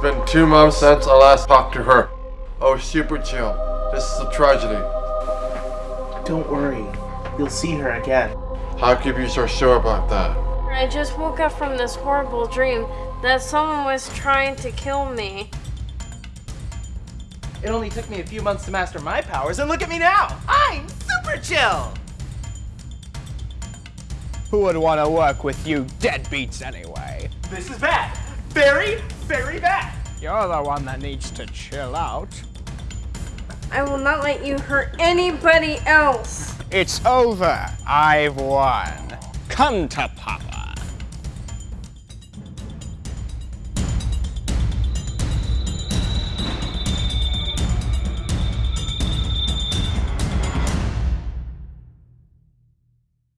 been two months since I last talked to her. Oh, super chill. This is a tragedy. Don't worry. You'll see her again. How can you be so sure about that? I just woke up from this horrible dream that someone was trying to kill me. It only took me a few months to master my powers, and look at me now! I'm super chill! Who would want to work with you deadbeats anyway? This is bad. Very, very bad. You're the one that needs to chill out. I will not let you hurt anybody else. It's over. I've won. Come to Papa.